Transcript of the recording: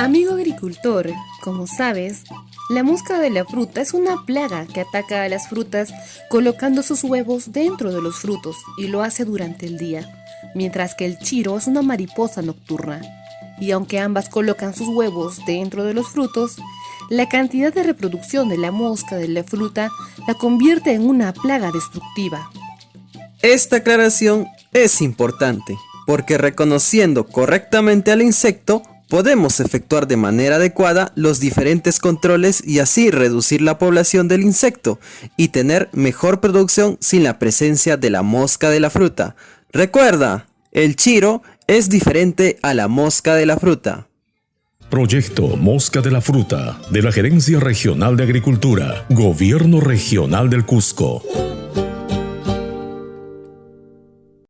agricultor, como sabes, la mosca de la fruta es una plaga que ataca a las frutas colocando sus huevos dentro de los frutos y lo hace durante el día, mientras que el chiro es una mariposa nocturna. Y aunque ambas colocan sus huevos dentro de los frutos, la cantidad de reproducción de la mosca de la fruta la convierte en una plaga destructiva. Esta aclaración es importante, porque reconociendo correctamente al insecto, podemos efectuar de manera adecuada los diferentes controles y así reducir la población del insecto y tener mejor producción sin la presencia de la mosca de la fruta. Recuerda, el chiro es diferente a la mosca de la fruta. Proyecto Mosca de la Fruta de la Gerencia Regional de Agricultura, Gobierno Regional del Cusco.